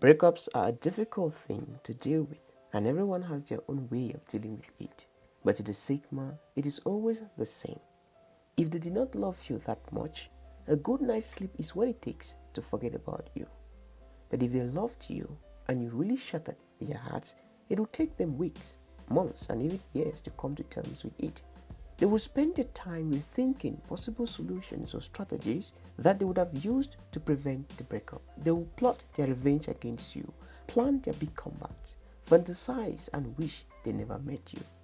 Breakups are a difficult thing to deal with, and everyone has their own way of dealing with it. But to the sick man, it is always the same. If they did not love you that much, a good night's sleep is what it takes to forget about you. But if they loved you and you really shattered their hearts, it will take them weeks, months, and even years to come to terms with it. They will spend their time rethinking possible solutions or strategies that they would have used to prevent the breakup. They will plot their revenge against you, plan their big comebacks, fantasize and wish they never met you.